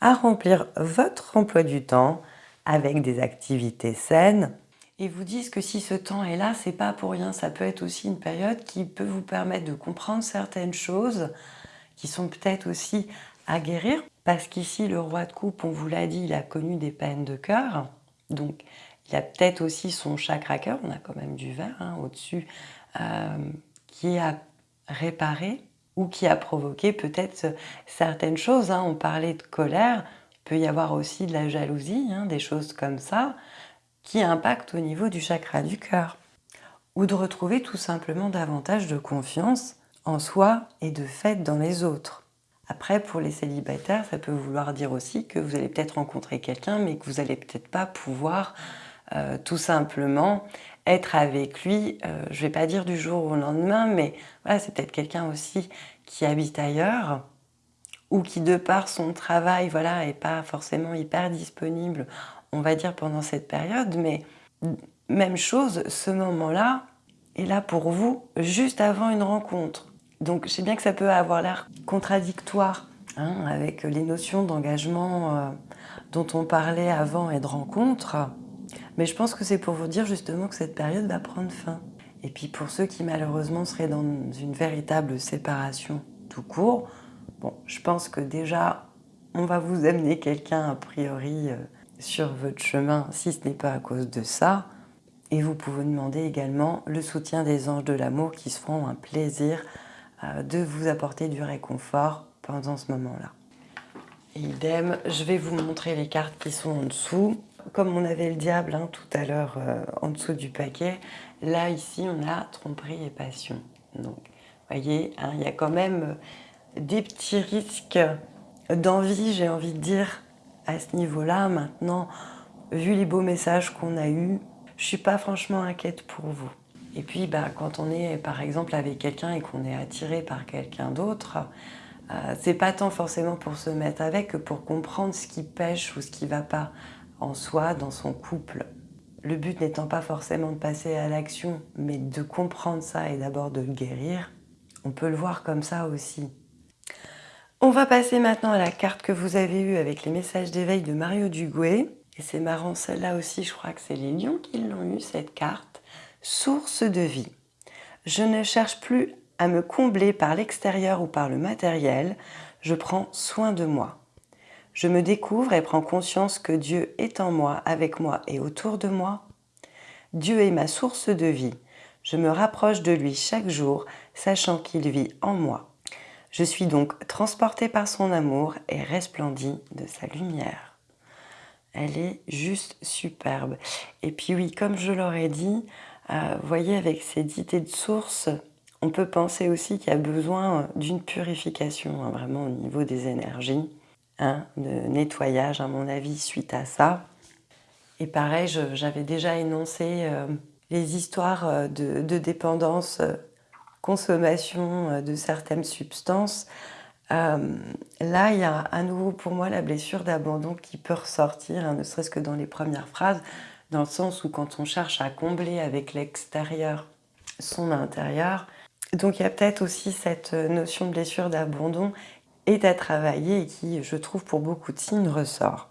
Speaker 1: à remplir votre emploi du temps avec des activités saines et vous disent que si ce temps est là, c'est pas pour rien. Ça peut être aussi une période qui peut vous permettre de comprendre certaines choses qui sont peut-être aussi à guérir. Parce qu'ici, le roi de coupe, on vous l'a dit, il a connu des peines de cœur. Donc, il a peut-être aussi son chakra cœur, on a quand même du vert hein, au-dessus, euh, qui a réparé ou qui a provoqué peut-être certaines choses. Hein. On parlait de colère, il peut y avoir aussi de la jalousie, hein, des choses comme ça qui impactent au niveau du chakra du cœur. Ou de retrouver tout simplement davantage de confiance en soi et de fait dans les autres. Après, pour les célibataires, ça peut vouloir dire aussi que vous allez peut-être rencontrer quelqu'un, mais que vous n'allez peut-être pas pouvoir euh, tout simplement être avec lui, euh, je ne vais pas dire du jour au lendemain, mais voilà, c'est peut-être quelqu'un aussi qui habite ailleurs, ou qui de par son travail, voilà, est pas forcément hyper disponible on va dire, pendant cette période, mais même chose, ce moment-là est là pour vous juste avant une rencontre. Donc je sais bien que ça peut avoir l'air contradictoire hein, avec les notions d'engagement euh, dont on parlait avant et de rencontre, mais je pense que c'est pour vous dire justement que cette période va prendre fin. Et puis pour ceux qui malheureusement seraient dans une véritable séparation tout court, bon, je pense que déjà on va vous amener quelqu'un a priori euh, sur votre chemin si ce n'est pas à cause de ça. Et vous pouvez demander également le soutien des anges de l'amour qui se feront un plaisir euh, de vous apporter du réconfort pendant ce moment-là. Idem, je vais vous montrer les cartes qui sont en dessous. Comme on avait le diable hein, tout à l'heure euh, en dessous du paquet, là ici on a tromperie et passion. Donc, voyez, hein, il y a quand même des petits risques d'envie, j'ai envie de dire, à ce niveau-là. Maintenant, vu les beaux messages qu'on a eus, je suis pas franchement inquiète pour vous. Et puis, bah, quand on est par exemple avec quelqu'un et qu'on est attiré par quelqu'un d'autre, euh, c'est pas tant forcément pour se mettre avec que pour comprendre ce qui pêche ou ce qui va pas en soi, dans son couple. Le but n'étant pas forcément de passer à l'action, mais de comprendre ça et d'abord de le guérir, on peut le voir comme ça aussi. On va passer maintenant à la carte que vous avez eue avec les messages d'éveil de Mario Duguay. Et c'est marrant, celle-là aussi, je crois que c'est les lions qui l'ont eu, cette carte. Source de vie. Je ne cherche plus à me combler par l'extérieur ou par le matériel, je prends soin de moi. Je me découvre et prends conscience que Dieu est en moi, avec moi et autour de moi. Dieu est ma source de vie. Je me rapproche de lui chaque jour, sachant qu'il vit en moi. Je suis donc transportée par son amour et resplendie de sa lumière. Elle est juste superbe. Et puis oui, comme je l'aurais dit, euh, voyez avec cette idée de source, on peut penser aussi qu'il y a besoin d'une purification, hein, vraiment au niveau des énergies, hein, de nettoyage à mon avis suite à ça. Et pareil, j'avais déjà énoncé euh, les histoires euh, de, dépendance consommation euh, de certaines substances, là, il y a à nouveau pour moi la blessure d'abandon qui peut ressortir, hein, ne serait-ce que dans les premières phrases, dans le sens où quand on cherche à combler avec l'extérieur son intérieur, donc il y a peut-être aussi cette notion de blessure d'abandon est à travailler et qui, je trouve, pour beaucoup de signes ressort.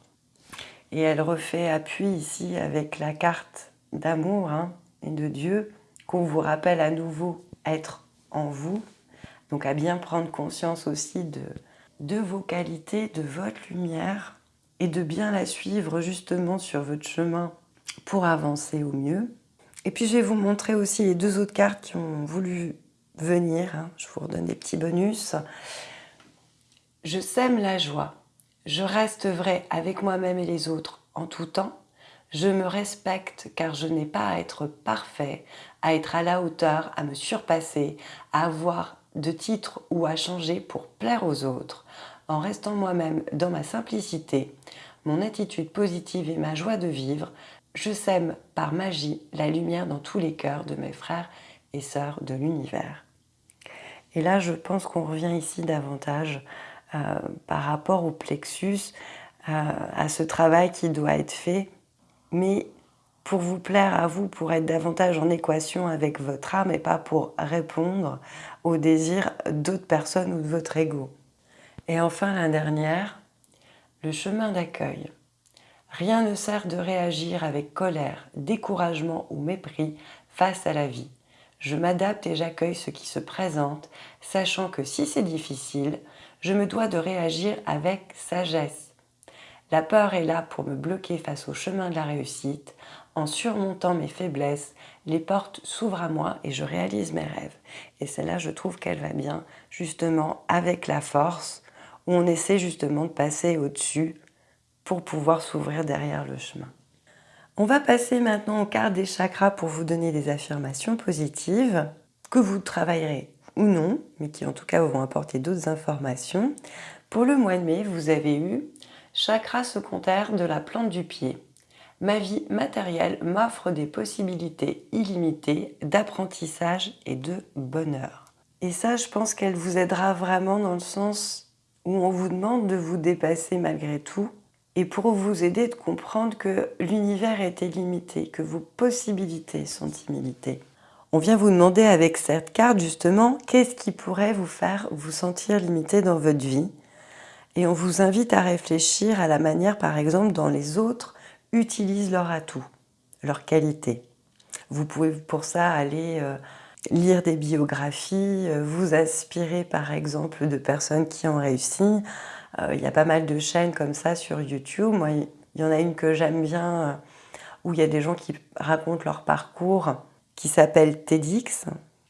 Speaker 1: Et elle refait appui ici avec la carte d'amour hein, et de Dieu qu'on vous rappelle à nouveau être en vous, donc à bien prendre conscience aussi de, de vos qualités, de votre lumière, et de bien la suivre justement sur votre chemin pour avancer au mieux. Et puis je vais vous montrer aussi les deux autres cartes qui ont voulu venir. Hein. Je vous redonne des petits bonus. Je sème la joie. Je reste vrai avec moi-même et les autres en tout temps. Je me respecte car je n'ai pas à être parfait, à être à la hauteur, à me surpasser, à avoir de titres ou à changer pour plaire aux autres. En restant moi-même dans ma simplicité, mon attitude positive et ma joie de vivre, je sème par magie la lumière dans tous les cœurs de mes frères et sœurs de l'univers. Et là, je pense qu'on revient ici davantage par rapport au plexus, euh, à ce travail qui doit être fait mais pour vous plaire à vous, pour être davantage en équation avec votre âme et pas pour répondre aux désirs d'autres personnes ou de votre ego. Et enfin, la dernière, le chemin d'accueil. Rien ne sert de réagir avec colère, découragement ou mépris face à la vie. Je m'adapte et j'accueille ce qui se présente, sachant que si c'est difficile, je me dois de réagir avec sagesse. La peur est là pour me bloquer face au chemin de la réussite. En surmontant mes faiblesses, les portes s'ouvrent à moi et je réalise mes rêves. Et celle-là, je trouve qu'elle va bien, justement, avec la force, où on essaie justement de passer au-dessus pour pouvoir s'ouvrir derrière le chemin. On va passer maintenant au quart des chakras pour vous donner des affirmations positives que vous travaillerez ou non, mais qui en tout cas vont apporter d'autres informations. Pour le mois de mai, vous avez eu chakra secondaire de la plante du pied. Ma vie matérielle m'offre des possibilités illimitées d'apprentissage et de bonheur. Et ça, je pense qu'elle vous aidera vraiment dans le sens où on vous demande de vous dépasser malgré tout et pour vous aider de comprendre que l'univers est illimité, que vos possibilités sont illimitées. On vient vous demander avec cette carte justement qu'est-ce qui pourrait vous faire vous sentir limité dans votre vie et on vous invite à réfléchir à la manière par exemple dont les autres utilisent leur atout, leur qualité. Vous pouvez pour ça aller euh, lire des biographies, euh, vous aspirer par exemple de personnes qui ont réussi, euh, il y a pas mal de chaînes comme ça sur YouTube. Moi, il y en a une que j'aime bien où il y a des gens qui racontent leur parcours qui s'appelle TEDx.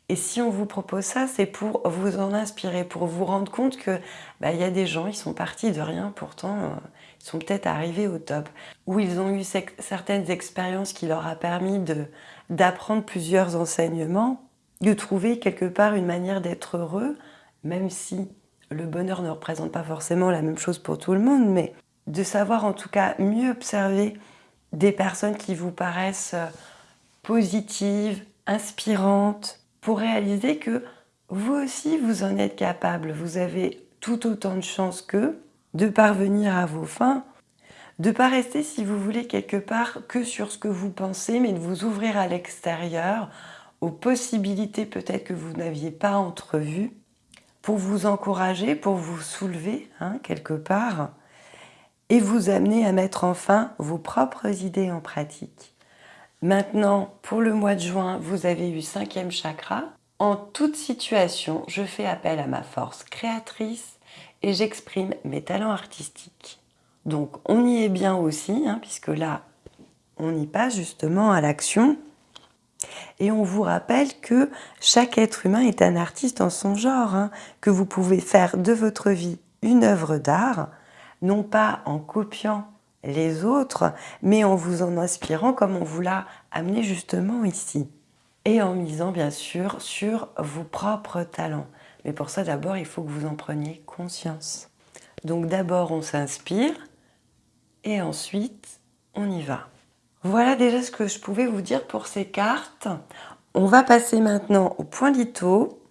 Speaker 1: Et si on vous propose ça, c'est pour vous en inspirer, pour vous rendre compte que bah, il y a des gens, ils sont partis de rien, pourtant euh, ils sont peut-être arrivés au top, où ils ont eu certaines expériences qui leur a permis d'apprendre plusieurs enseignements, de trouver quelque part une manière d'être heureux, même si le bonheur ne représente pas forcément la même chose pour tout le monde, mais de savoir en tout cas mieux observer des personnes qui vous paraissent euh, positives, inspirantes, pour réaliser que vous aussi vous en êtes capable, vous avez tout autant de chances qu'eux de parvenir à vos fins, de ne pas rester si vous voulez quelque part que sur ce que vous pensez, mais de vous ouvrir à l'extérieur, aux possibilités peut-être que vous n'aviez pas entrevues, pour vous encourager, pour vous soulever hein, quelque part et vous amener à mettre enfin vos propres idées en pratique. Maintenant, pour le mois de juin, vous avez eu cinquième chakra. En toute situation, je fais appel à ma force créatrice et j'exprime mes talents artistiques. Donc on y est bien aussi, hein, puisque là, on y passe justement à l'action. Et on vous rappelle que chaque être humain est un artiste en son genre, hein, que vous pouvez faire de votre vie une œuvre d'art, non pas en copiant les autres, mais en vous en inspirant comme on vous l'a amené justement ici. Et en misant bien sûr sur vos propres talents. Mais pour ça d'abord, il faut que vous en preniez conscience. Donc d'abord on s'inspire et ensuite on y va. Voilà déjà ce que je pouvais vous dire pour ces cartes. On va passer maintenant au point litho.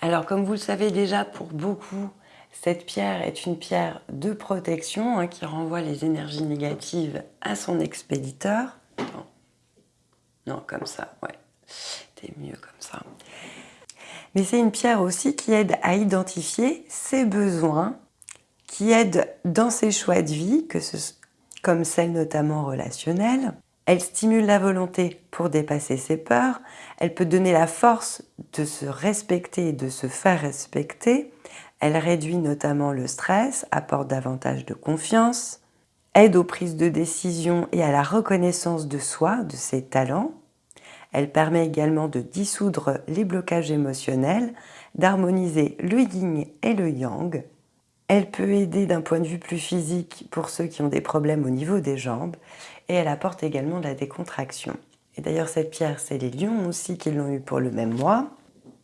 Speaker 1: Alors comme vous le savez déjà pour beaucoup, cette pierre est une pierre de protection hein, qui renvoie les énergies négatives à son expéditeur. Non, comme ça, ouais. C'était mieux comme ça. Mais c'est une pierre aussi qui aide à identifier ses besoins, qui aide dans ses choix de vie, que ce, comme celle notamment relationnelle, elle stimule la volonté pour dépasser ses peurs. Elle peut donner la force de se respecter et de se faire respecter. Elle réduit notamment le stress, apporte davantage de confiance, aide aux prises de décision et à la reconnaissance de soi, de ses talents. Elle permet également de dissoudre les blocages émotionnels, d'harmoniser le yin et le yang. Elle peut aider d'un point de vue plus physique pour ceux qui ont des problèmes au niveau des jambes et elle apporte également de la décontraction. Et d'ailleurs cette pierre, c'est les lions aussi qui l'ont eu pour le même mois.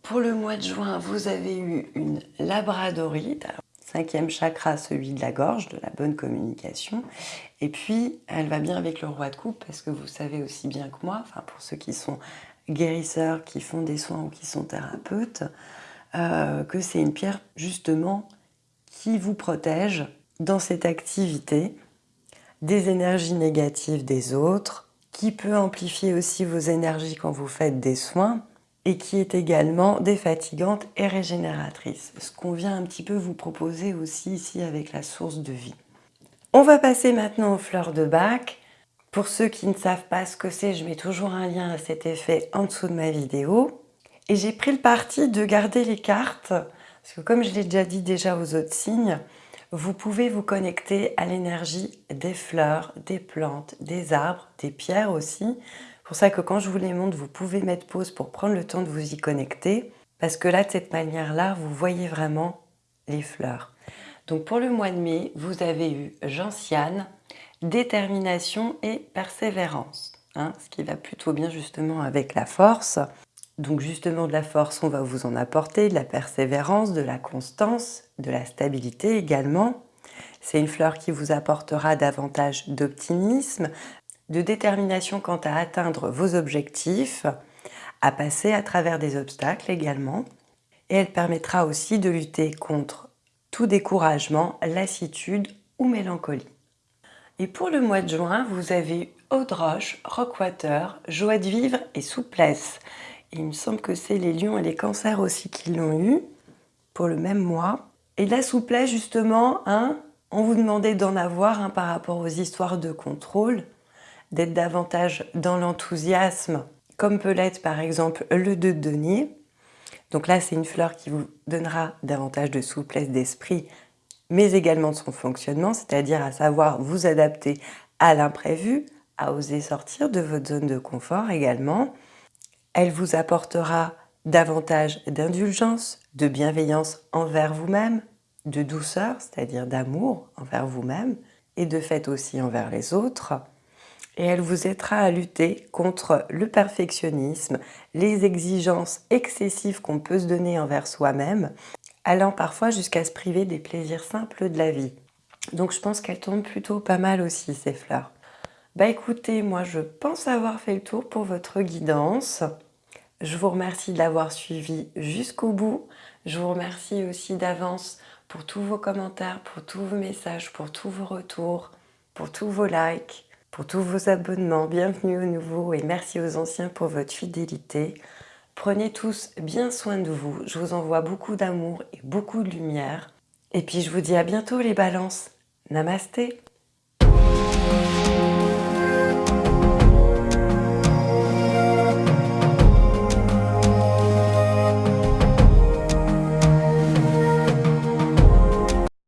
Speaker 1: Pour le mois de juin, vous avez eu une labradorite, cinquième chakra, celui de la gorge, de la bonne communication. Et puis, elle va bien avec le roi de coupe, parce que vous savez aussi bien que moi, pour ceux qui sont guérisseurs, qui font des soins ou qui sont thérapeutes, euh, que c'est une pierre justement qui vous protège dans cette activité des énergies négatives des autres, qui peut amplifier aussi vos énergies quand vous faites des soins, et qui est également défatigante et régénératrice. Ce qu'on vient un petit peu vous proposer aussi ici avec la source de vie. On va passer maintenant aux fleurs de bac. Pour ceux qui ne savent pas ce que c'est, je mets toujours un lien à cet effet en dessous de ma vidéo. Et j'ai pris le parti de garder les cartes, parce que comme je l'ai déjà dit déjà aux autres signes, vous pouvez vous connecter à l'énergie des fleurs, des plantes, des arbres, des pierres aussi. Pour ça que quand je vous les montre, vous pouvez mettre pause pour prendre le temps de vous y connecter. Parce que là, de cette manière-là, vous voyez vraiment les fleurs. Donc pour le mois de mai, vous avez eu gentiane, détermination et persévérance. Hein, ce qui va plutôt bien justement avec la force. Donc justement de la force, on va vous en apporter, de la persévérance, de la constance, de la stabilité également. C'est une fleur qui vous apportera davantage d'optimisme, de détermination quant à atteindre vos objectifs, à passer à travers des obstacles également. Et elle permettra aussi de lutter contre tout découragement, lassitude ou mélancolie. Et pour le mois de juin, vous avez eau de roche, rockwater, joie de vivre et souplesse il me semble que c'est les lions et les cancers aussi qui l'ont eu pour le même mois. Et la souplesse, justement, hein, on vous demandait d'en avoir hein, par rapport aux histoires de contrôle, d'être davantage dans l'enthousiasme, comme peut l'être par exemple le 2 de denier. Donc là, c'est une fleur qui vous donnera davantage de souplesse d'esprit, mais également de son fonctionnement, c'est-à-dire à savoir vous adapter à l'imprévu, à oser sortir de votre zone de confort également, elle vous apportera davantage d'indulgence, de bienveillance envers vous-même, de douceur, c'est-à-dire d'amour envers vous-même, et de fait aussi envers les autres. Et elle vous aidera à lutter contre le perfectionnisme, les exigences excessives qu'on peut se donner envers soi-même, allant parfois jusqu'à se priver des plaisirs simples de la vie. Donc je pense qu'elle tombe plutôt pas mal aussi, ces fleurs. Bah écoutez, moi je pense avoir fait le tour pour votre guidance. Je vous remercie de l'avoir suivi jusqu'au bout. Je vous remercie aussi d'avance pour tous vos commentaires, pour tous vos messages, pour tous vos retours, pour tous vos likes, pour tous vos abonnements. Bienvenue aux nouveaux et merci aux anciens pour votre fidélité. Prenez tous bien soin de vous. Je vous envoie beaucoup d'amour et beaucoup de lumière. Et puis je vous dis à bientôt les balances. Namasté